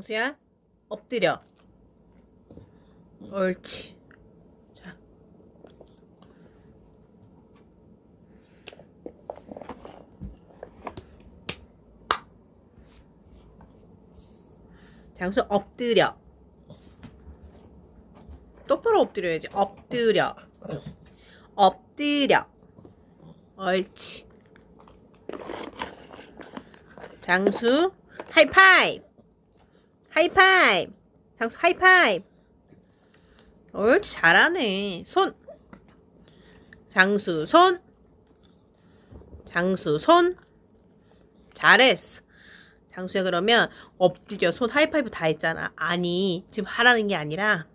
장수야 엎드려. 옳지. 자. 장수 엎드려. 똑바로 엎드려야지. 엎드려. 엎드려. 옳지. 장수 하이파이브 하이파이브. 장수 하이파이브. 옳지 잘하네. 손. 장수 손. 장수 손. 잘했어. 장수야 그러면 엎드려. 손 하이파이브 다 했잖아. 아니 지금 하라는 게 아니라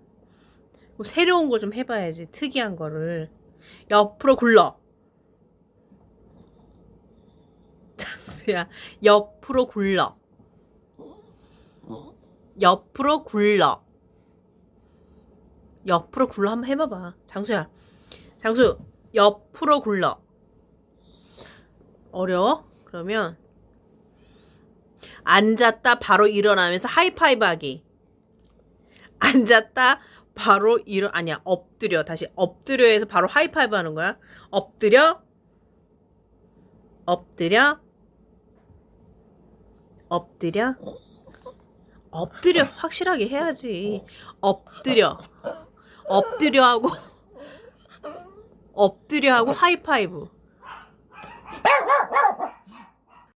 뭐 새로운 거 좀 해봐야지. 특이한 거를. 옆으로 굴러. 장수야 옆으로 굴러 옆으로 굴러. 옆으로 굴러 한번 해봐봐. 장수야. 장수 옆으로 굴러. 어려워? 그러면 앉았다 바로 일어나면서 하이파이브 하기. 앉았다 바로 일어 아니야 엎드려. 다시 엎드려 해서 바로 하이파이브 하는 거야. 엎드려 엎드려 엎드려 엎드려. 아. 확실하게 해야지. 어. 엎드려. 엎드려 하고 엎드려 하고 하이파이브. 아.